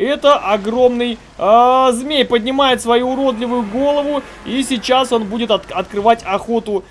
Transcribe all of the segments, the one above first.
Это огромный э, змей поднимает свою уродливую голову. И сейчас он будет от открывать охоту.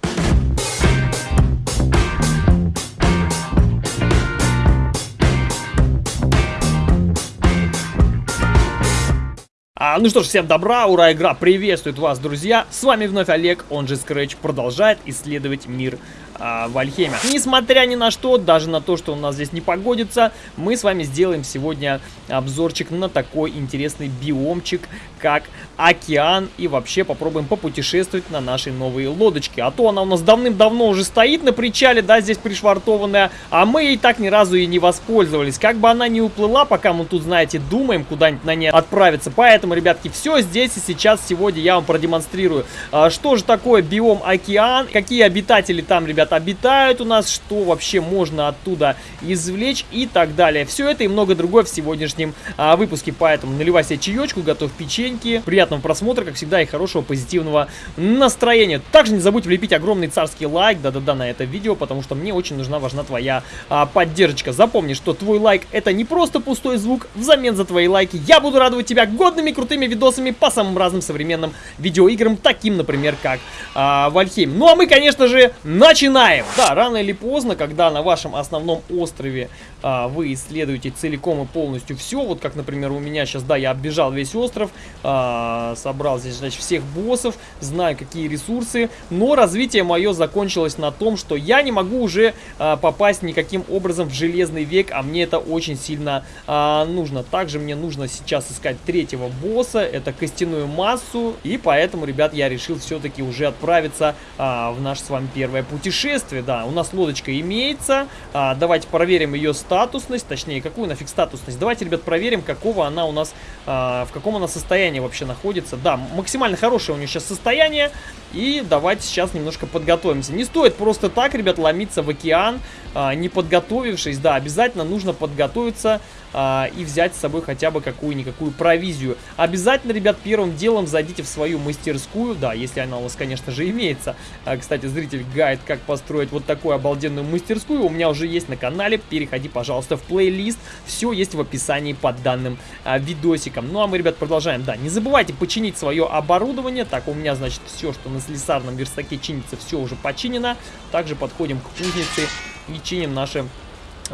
А, ну что ж, всем добра, ура, игра приветствует вас, друзья. С вами вновь Олег, он же Scratch, продолжает исследовать мир а, в Альхеме. Несмотря ни на что, даже на то, что у нас здесь не погодится, мы с вами сделаем сегодня обзорчик на такой интересный биомчик, как океан. И вообще попробуем попутешествовать на нашей новой лодочке. А то она у нас давным-давно уже стоит на причале, да, здесь пришвартованная, а мы ей так ни разу и не воспользовались. Как бы она не уплыла, пока мы тут, знаете, думаем куда-нибудь на ней отправиться. Поэтому, ребятки, все здесь и сейчас, сегодня я вам продемонстрирую, а, что же такое биом океан, какие обитатели там, ребят, ребят, обитают у нас, что вообще можно оттуда извлечь и так далее. Все это и много другое в сегодняшнем а, выпуске, поэтому наливай себе чаечку, готовь печеньки. Приятного просмотра, как всегда, и хорошего позитивного настроения. Также не забудь влепить огромный царский лайк, да-да-да, на это видео, потому что мне очень нужна, важна твоя а, поддержка. Запомни, что твой лайк это не просто пустой звук, взамен за твои лайки я буду радовать тебя годными крутыми видосами по самым разным современным видеоиграм, таким, например, как а, Вальхейм. Ну а мы, конечно же, начинаем! Начинаем! Да, рано или поздно, когда на вашем основном острове а, вы исследуете целиком и полностью все, вот как, например, у меня сейчас, да, я оббежал весь остров, а, собрал здесь, значит, всех боссов, знаю, какие ресурсы, но развитие мое закончилось на том, что я не могу уже а, попасть никаким образом в железный век, а мне это очень сильно а, нужно. Также мне нужно сейчас искать третьего босса, это костяную массу, и поэтому, ребят, я решил все-таки уже отправиться а, в наше с вами первое путешествие путешествие, да, у нас лодочка имеется. А, давайте проверим ее статусность, точнее, какую нафиг статусность. Давайте, ребят, проверим, какого она у нас, а, в каком она состоянии вообще находится. Да, максимально хорошее у нее сейчас состояние. И давайте сейчас немножко подготовимся. Не стоит просто так, ребят, ломиться в океан, а, не подготовившись. Да, обязательно нужно подготовиться а, и взять с собой хотя бы какую-никакую провизию. Обязательно, ребят, первым делом зайдите в свою мастерскую. Да, если она у вас, конечно же, имеется. А, кстати, зритель гайд, как построить вот такую обалденную мастерскую, у меня уже есть на канале. Переходи, пожалуйста, в плейлист. Все есть в описании под данным видосиком. Ну, а мы, ребят, продолжаем. Да, не забывайте починить свое оборудование. Так, у меня, значит, все, что на слесарном верстаке чинится, все уже починено. Также подходим к кузнице и чиним наши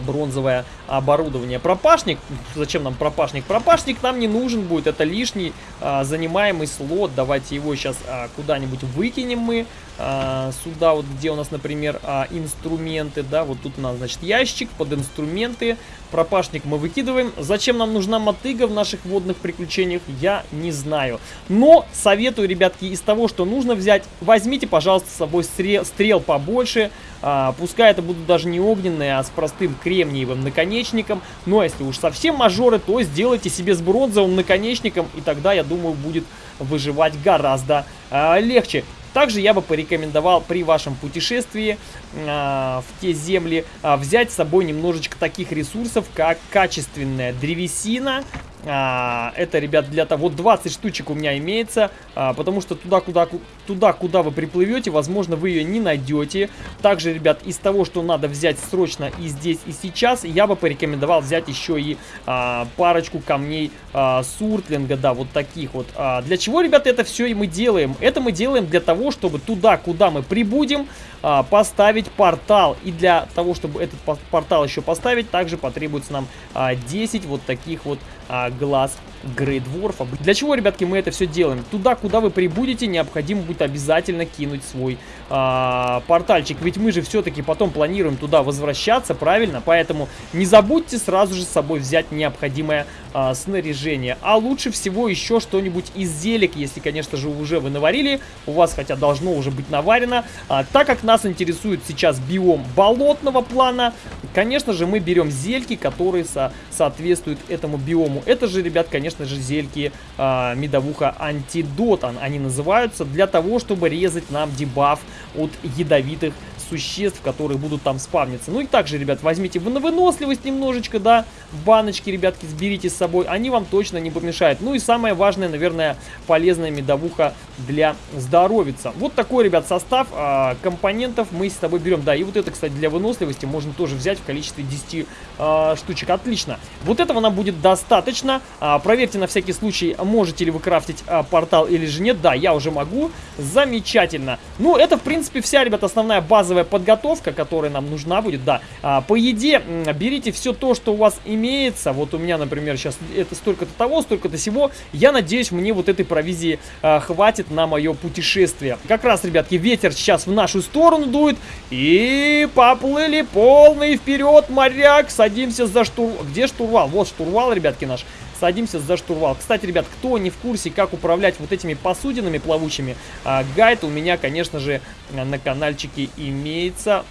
бронзовое оборудование. Пропашник, зачем нам пропашник? Пропашник нам не нужен будет, это лишний а, занимаемый слот. Давайте его сейчас а, куда-нибудь выкинем мы. А, сюда вот, где у нас, например, а, инструменты, да, вот тут у нас, значит, ящик под инструменты. Пропашник мы выкидываем. Зачем нам нужна мотыга в наших водных приключениях, я не знаю. Но советую, ребятки, из того, что нужно взять, возьмите, пожалуйста, с собой стрел, стрел побольше. А, пускай это будут даже не огненные, а с простым кремниевым наконечником. Но если уж совсем мажоры, то сделайте себе с бронзовым наконечником, и тогда, я думаю, будет выживать гораздо а, легче. Также я бы порекомендовал при вашем путешествии э, в те земли э, взять с собой немножечко таких ресурсов, как качественная древесина, а, это, ребят, для того, вот 20 штучек у меня имеется, а, потому что туда, куда, туда, куда вы приплывете, возможно, вы ее не найдете. Также, ребят, из того, что надо взять срочно и здесь, и сейчас, я бы порекомендовал взять еще и а, парочку камней а, суртлинга, да, вот таких вот. А, для чего, ребят, это все и мы делаем? Это мы делаем для того, чтобы туда, куда мы прибудем, а, поставить портал. И для того, чтобы этот портал еще поставить, также потребуется нам а, 10 вот таких вот а, глаз Грейдворфа. Для чего, ребятки, мы это все делаем? Туда, куда вы прибудете, необходимо будет обязательно кинуть свой а, портальчик. Ведь мы же все-таки потом планируем туда возвращаться, правильно? Поэтому не забудьте сразу же с собой взять необходимое а, снаряжение. А лучше всего еще что-нибудь из зелек, если, конечно же, уже вы наварили. У вас, хотя должно уже быть наварено. А, так как нас интересует сейчас биом болотного плана, конечно же, мы берем зельки, которые со соответствуют этому биому. Это же, ребят, конечно, конечно же, зельки э, медовуха антидот, они называются, для того, чтобы резать нам дебаф от ядовитых существ, которые будут там спавниться. Ну и также, ребят, возьмите на выносливость немножечко, да, в баночке, ребятки, сберите с собой, они вам точно не помешают. Ну и самое важное, наверное, полезная медовуха для здоровица. Вот такой, ребят, состав а, компонентов мы с тобой берем. Да, и вот это, кстати, для выносливости можно тоже взять в количестве 10 а, штучек. Отлично. Вот этого нам будет достаточно. А, проверьте на всякий случай, можете ли вы крафтить а, портал или же нет. Да, я уже могу. Замечательно. Ну, это, в принципе, вся, ребят, основная базовая подготовка, которая нам нужна будет. Да, а, по еде берите все то, что у вас имеется. Вот у меня, например, сейчас это столько-то того, столько-то всего. Я надеюсь, мне вот этой провизии а, хватит на мое путешествие. Как раз, ребятки, ветер сейчас в нашу сторону дует. И поплыли полный вперед, моряк. Садимся за штурвал. Где штурвал? Вот штурвал, ребятки, наш садимся за штурвал. Кстати, ребят, кто не в курсе, как управлять вот этими посудинами плавучими, а, гайд у меня, конечно же, на каналчике имеется.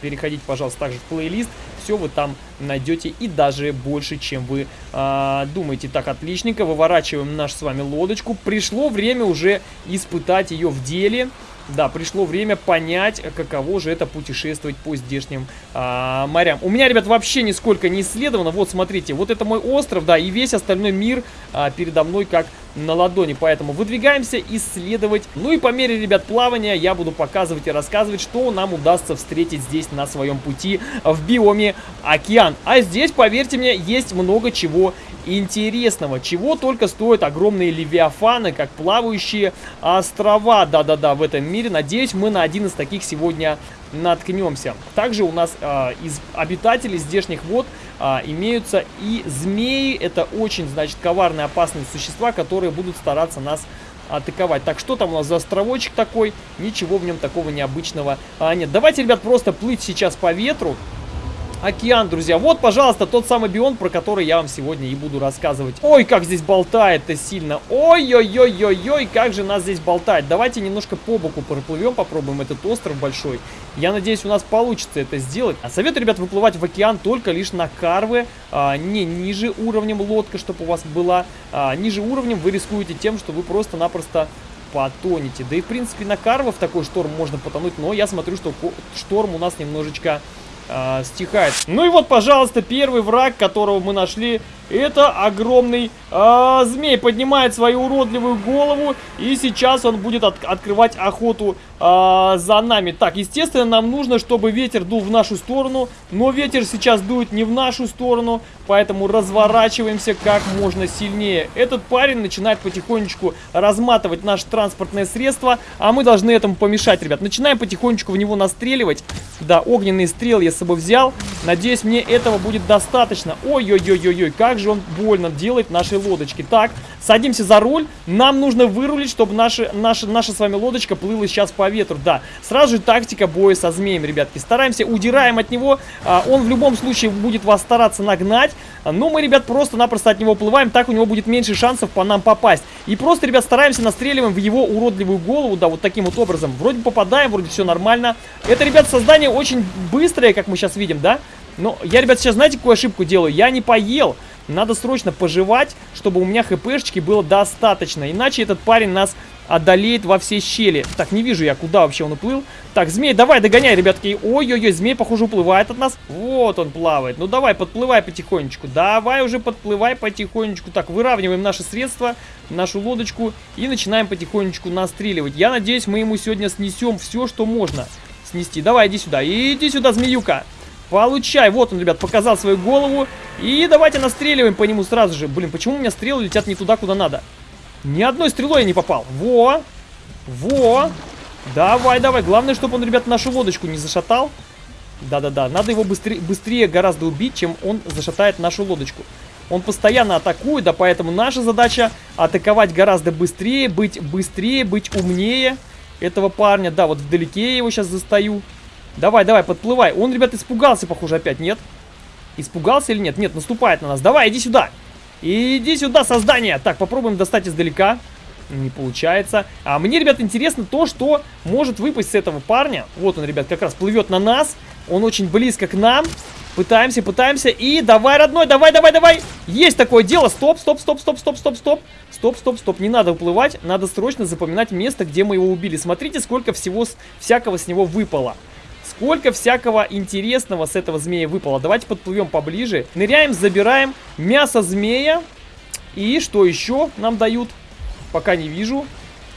Переходите, пожалуйста, также в плейлист. Все вы там найдете и даже больше, чем вы а, думаете. Так, отличненько. Выворачиваем нашу с вами лодочку. Пришло время уже испытать ее в деле. Да, пришло время понять, каково же это путешествовать по здешним а, морям. У меня, ребят, вообще нисколько не исследовано. Вот, смотрите, вот это мой остров, да, и весь остальной мир а, передо мной как на ладони. Поэтому выдвигаемся исследовать. Ну и по мере, ребят, плавания я буду показывать и рассказывать, что нам удастся встретить здесь на своем пути в биоме океан. А здесь, поверьте мне, есть много чего интересного. Чего только стоят огромные левиафаны, как плавающие острова. Да-да-да, в этом мире. Надеюсь, мы на один из таких сегодня наткнемся. Также у нас э, из обитателей здешних вод э, имеются и змеи. Это очень, значит, коварные, опасные существа, которые будут стараться нас атаковать. Так, что там у нас за островочек такой? Ничего в нем такого необычного а, нет. Давайте, ребят, просто плыть сейчас по ветру океан, друзья. Вот, пожалуйста, тот самый бион, про который я вам сегодня и буду рассказывать. Ой, как здесь болтает-то сильно. Ой-ой-ой-ой-ой, как же нас здесь болтает. Давайте немножко по боку проплывем, попробуем этот остров большой. Я надеюсь, у нас получится это сделать. А советую, ребят, выплывать в океан только лишь на карвы, а, не ниже уровнем лодка, чтобы у вас была. А, ниже уровнем вы рискуете тем, что вы просто-напросто потонете. Да и, в принципе, на карвы в такой шторм можно потонуть, но я смотрю, что шторм у нас немножечко э, стихает. Ну и вот, пожалуйста, первый враг, которого мы нашли, это огромный э, змей. Поднимает свою уродливую голову, и сейчас он будет от открывать охоту э, за нами. Так, естественно, нам нужно, чтобы ветер дул в нашу сторону, но ветер сейчас дует не в нашу сторону, поэтому разворачиваемся как можно сильнее. Этот парень начинает потихонечку разматывать наше транспортное средство, а мы должны этому помешать, ребят. Начинаем потихонечку в него настреливать. Да, огненные стрелы я с собой взял. Надеюсь, мне этого будет достаточно. Ой-ой-ой-ой-ой, как же он больно делает нашей лодочке. Так, садимся за руль. Нам нужно вырулить, чтобы наша, наша, наша с вами лодочка плыла сейчас по ветру. Да, сразу же тактика боя со змеем, ребятки. Стараемся, удираем от него. А, он в любом случае будет вас стараться нагнать. Но мы, ребят, просто-напросто от него плываем. Так у него будет меньше шансов по нам попасть. И просто, ребят, стараемся настреливаем в его уродливую голову. Да, вот таким вот образом. Вроде попадаем, вроде все нормально. Это, ребят, создание очень быстрое, как мы сейчас видим, да? Но я, ребят, сейчас знаете, какую ошибку делаю? Я не поел. Надо срочно пожевать, чтобы у меня хпшечки было достаточно. Иначе этот парень нас одолеет во все щели. Так, не вижу я, куда вообще он уплыл. Так, змей, давай, догоняй, ребятки. Ой-ой-ой, змей, похоже, уплывает от нас. Вот он плавает. Ну, давай, подплывай потихонечку. Давай уже подплывай потихонечку. Так, выравниваем наши средства, нашу лодочку и начинаем потихонечку настреливать. Я надеюсь, мы ему сегодня снесем все, что можно снести. Давай, иди сюда. Иди сюда, змеюка. Получай. Вот он, ребят, показал свою голову. И давайте настреливаем по нему сразу же. Блин, почему у меня стрелы летят не туда, куда надо? Ни одной стрелой я не попал. Во! Во! Давай, давай. Главное, чтобы он, ребят, нашу лодочку не зашатал. Да-да-да. Надо его быстрее, быстрее гораздо убить, чем он зашатает нашу лодочку. Он постоянно атакует, да, поэтому наша задача атаковать гораздо быстрее, быть быстрее, быть умнее этого парня. Да, вот вдалеке я его сейчас застаю. Давай, давай, подплывай. Он, ребят, испугался, похоже, опять, нет? Испугался или нет? Нет, наступает на нас. Давай, иди сюда. Иди сюда, создание. Так, попробуем достать издалека. Не получается. А мне, ребят, интересно то, что может выпасть с этого парня. Вот он, ребят, как раз плывет на нас. Он очень близко к нам. Пытаемся, пытаемся. И давай, родной, давай, давай, давай. Есть такое дело. Стоп, стоп, стоп, стоп, стоп, стоп, стоп. Стоп, стоп, стоп. Не надо уплывать. Надо срочно запоминать место, где мы его убили. Смотрите, сколько всего всякого с него выпало. Сколько всякого интересного с этого змея выпало. Давайте подплывем поближе. Ныряем, забираем мясо змея. И что еще нам дают? Пока не вижу.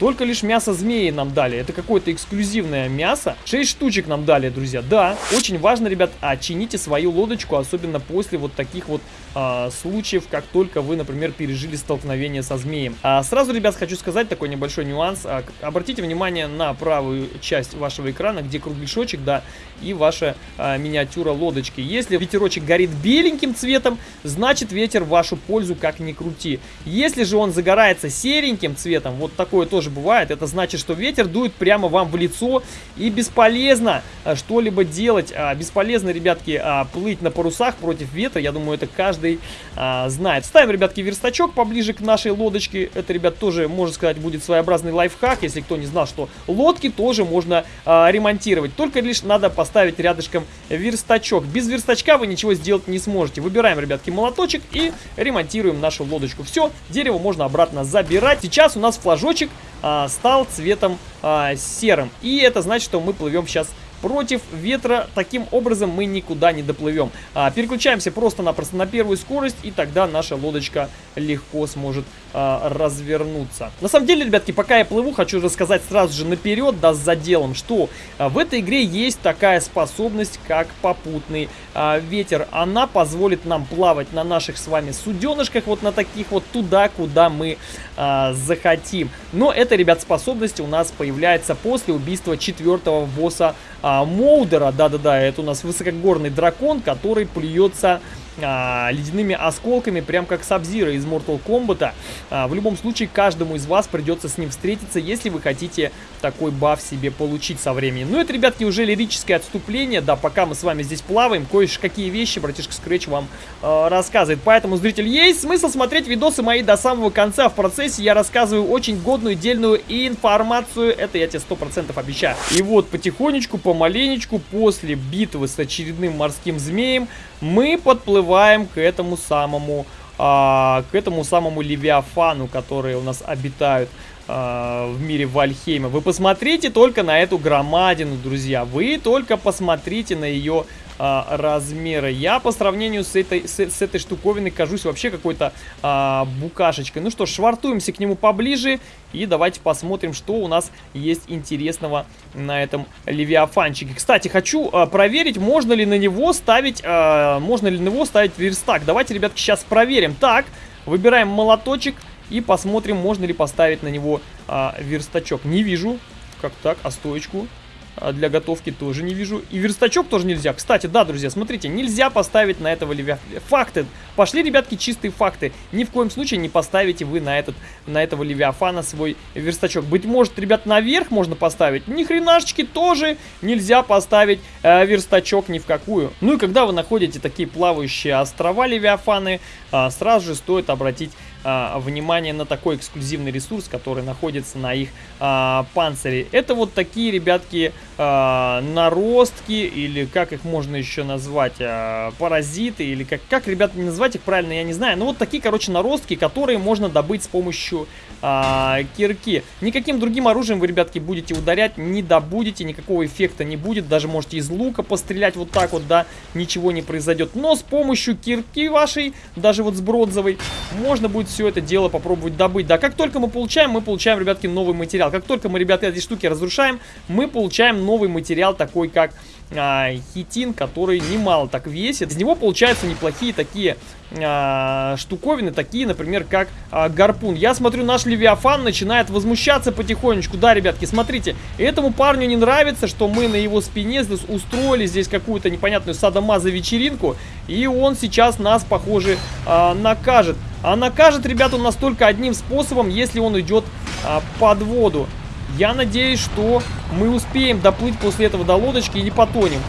Только лишь мясо змеи нам дали. Это какое-то эксклюзивное мясо. 6 штучек нам дали, друзья. Да, очень важно, ребят, чините свою лодочку, особенно после вот таких вот а, случаев, как только вы, например, пережили столкновение со змеем. А, сразу, ребят, хочу сказать такой небольшой нюанс. А, обратите внимание на правую часть вашего экрана, где кругляшочек, да, и ваша а, миниатюра лодочки. Если ветерочек горит беленьким цветом, значит ветер в вашу пользу как ни крути. Если же он загорается сереньким цветом, вот такое тоже бывает, это значит, что ветер дует прямо вам в лицо и бесполезно а, что-либо делать. А, бесполезно, ребятки, а, плыть на парусах против ветра. Я думаю, это каждый а, знает. Ставим, ребятки, верстачок поближе к нашей лодочке. Это, ребят, тоже, можно сказать, будет своеобразный лайфхак, если кто не знал, что лодки тоже можно ремонтировать. Только лишь надо поставить рядышком верстачок. Без верстачка вы ничего сделать не сможете. Выбираем, ребятки, молоточек и ремонтируем нашу лодочку. Все, дерево можно обратно забирать. Сейчас у нас флажочек а, стал цветом а, серым. И это значит, что мы плывем сейчас против ветра. Таким образом мы никуда не доплывем. А, переключаемся просто-напросто на первую скорость, и тогда наша лодочка легко сможет а, развернуться. На самом деле, ребятки, пока я плыву, хочу рассказать сразу же наперед, да, с заделом, что а, в этой игре есть такая способность, как попутный а, ветер. Она позволит нам плавать на наших с вами суденышках, вот на таких вот туда, куда мы а, захотим. Но эта, ребят, способность у нас появляется после убийства четвертого босса а, Моудера. Да-да-да, это у нас высокогорный дракон, который плюется а, ледяными осколками, прям как Сабзира из Mortal Kombat. А, в любом случае, каждому из вас придется с ним встретиться, если вы хотите такой баф себе получить со временем. Ну, это, ребятки, уже лирическое отступление, да, пока мы с вами здесь плаваем, кое-какие вещи братишка Scratch вам э, рассказывает. Поэтому, зритель, есть смысл смотреть видосы мои до самого конца. В процессе я рассказываю очень годную, дельную информацию, это я тебе 100% обещаю. И вот, потихонечку, помаленечку, после битвы с очередным морским змеем, мы подплываем к этому самому, а, к этому самому Левиафану, которые у нас обитают а, в мире Вальхейма. Вы посмотрите только на эту громадину, друзья. Вы только посмотрите на ее а, размеры. Я по сравнению с этой, с, с этой штуковиной кажусь вообще какой-то а, букашечкой. Ну что швартуемся к нему поближе и давайте посмотрим, что у нас есть интересного на этом левиафанчике. Кстати, хочу а, проверить, можно ли на него ставить, а, можно ли на него ставить верстак. Давайте, ребятки, сейчас проверим. Так, выбираем молоточек и посмотрим, можно ли поставить на него а, верстачок. Не вижу. Как так? А стоечку? А для готовки тоже не вижу. И верстачок тоже нельзя. Кстати, да, друзья, смотрите, нельзя поставить на этого левя... Факты. Пошли, ребятки, чистые факты. Ни в коем случае не поставите вы на, этот, на этого левиафана свой верстачок. Быть может, ребят, наверх можно поставить. Ни хренашечки тоже нельзя поставить э, верстачок ни в какую. Ну и когда вы находите такие плавающие острова левиафаны, э, сразу же стоит обратить а, внимание на такой эксклюзивный ресурс, который находится на их а, панцире. Это вот такие, ребятки, а, наростки, или как их можно еще назвать, а, паразиты, или как, как, ребята, назвать их правильно, я не знаю. Но вот такие, короче, наростки, которые можно добыть с помощью а, кирки. Никаким другим оружием вы, ребятки, будете ударять, не добудете, никакого эффекта не будет. Даже можете из лука пострелять вот так вот, да, ничего не произойдет. Но с помощью кирки вашей, даже вот с бронзовой, можно будет все это дело попробовать добыть. Да, как только мы получаем, мы получаем, ребятки, новый материал. Как только мы, ребята, эти штуки разрушаем, мы получаем новый материал, такой как а, хитин, который немало так весит. Из него получаются неплохие такие а, штуковины, такие, например, как а, гарпун. Я смотрю, наш Левиафан начинает возмущаться потихонечку. Да, ребятки, смотрите, этому парню не нравится, что мы на его спине устроили здесь какую-то непонятную садомаза-вечеринку, и он сейчас нас, похоже, а, накажет. А накажет, ребята, он нас только одним способом, если он идет а, под воду. Я надеюсь, что мы успеем доплыть после этого до лодочки и не потонем.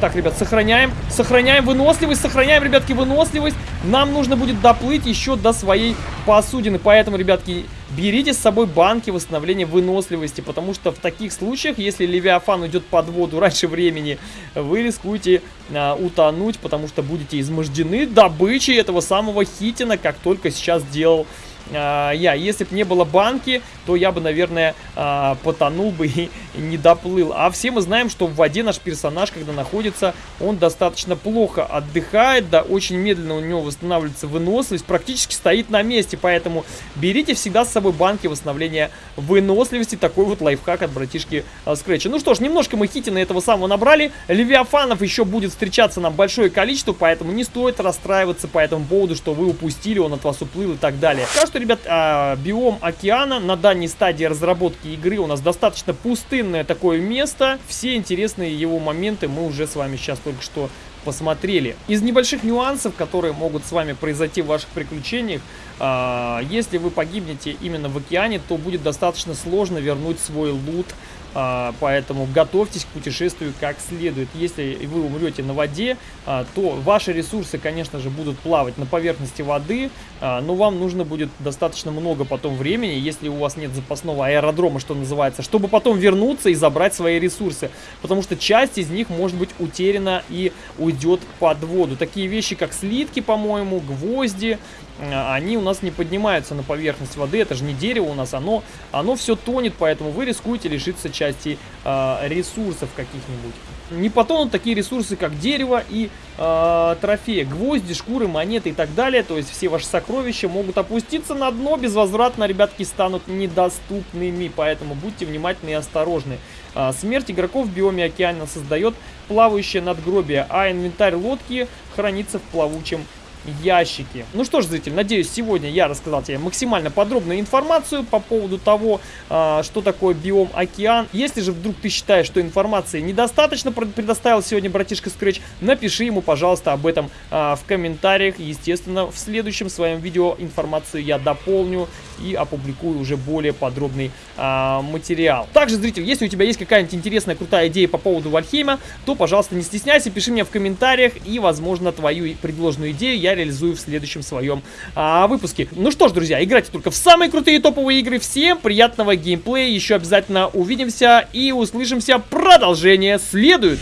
Так, ребят, сохраняем. Сохраняем выносливость, сохраняем, ребятки, выносливость. Нам нужно будет доплыть еще до своей посудины. Поэтому, ребятки, берите с собой банки восстановления выносливости. Потому что в таких случаях, если Левиафан уйдет под воду раньше времени, вы рискуете а, утонуть, потому что будете измождены добычей этого самого хитина, как только сейчас сделал а, я. Если бы не было банки, то я бы, наверное, а, потонул бы и не доплыл. А все мы знаем, что в воде наш персонаж, когда находится, он достаточно плохо отдыхает, да, очень медленно у него восстанавливается выносливость, практически стоит на месте, поэтому берите всегда с собой банки восстановления выносливости. Такой вот лайфхак от братишки а, Скретча. Ну что ж, немножко мы хитина этого самого набрали. Левиафанов еще будет встречаться нам большое количество, поэтому не стоит расстраиваться по этому поводу, что вы упустили, он от вас уплыл и так далее. Так что, ребят, а, биом океана на дальней стадии разработки игры у нас достаточно пустынное такое место. Все интересные его моменты мы уже с вами сейчас только что посмотрели. Из небольших нюансов, которые могут с вами произойти в ваших приключениях, э, если вы погибнете именно в океане, то будет достаточно сложно вернуть свой лут поэтому готовьтесь к путешествию как следует. Если вы умрете на воде, а, то ваши ресурсы, конечно же, будут плавать на поверхности воды, а, но вам нужно будет достаточно много потом времени, если у вас нет запасного аэродрома, что называется, чтобы потом вернуться и забрать свои ресурсы. Потому что часть из них может быть утеряна и уйдет под воду. Такие вещи, как слитки, по-моему, гвозди, они у нас не поднимаются на поверхность воды. Это же не дерево у нас, оно, оно все тонет, поэтому вы рискуете лишиться части э, ресурсов каких-нибудь. Не потонут такие ресурсы, как дерево и э, трофеи. Гвозди, шкуры, монеты и так далее. То есть все ваши сокровища могут опуститься на дно. Безвозвратно, ребятки, станут недоступными. Поэтому будьте внимательны и осторожны. Э, смерть игроков в биоме океана создает плавающее надгробие, а инвентарь лодки хранится в плавучем ящики. Ну что ж, зритель, надеюсь, сегодня я рассказал тебе максимально подробную информацию по поводу того, а, что такое биом океан. Если же вдруг ты считаешь, что информации недостаточно предоставил сегодня братишка Scratch, напиши ему, пожалуйста, об этом а, в комментариях. Естественно, в следующем своем видео информацию я дополню и опубликую уже более подробный а, материал. Также, зритель, если у тебя есть какая-нибудь интересная, крутая идея по поводу Вальхейма, то, пожалуйста, не стесняйся, пиши мне в комментариях, и, возможно, твою предложенную идею я реализую в следующем своем а, выпуске. Ну что ж, друзья, играйте только в самые крутые топовые игры. Всем приятного геймплея, еще обязательно увидимся и услышимся. Продолжение следует.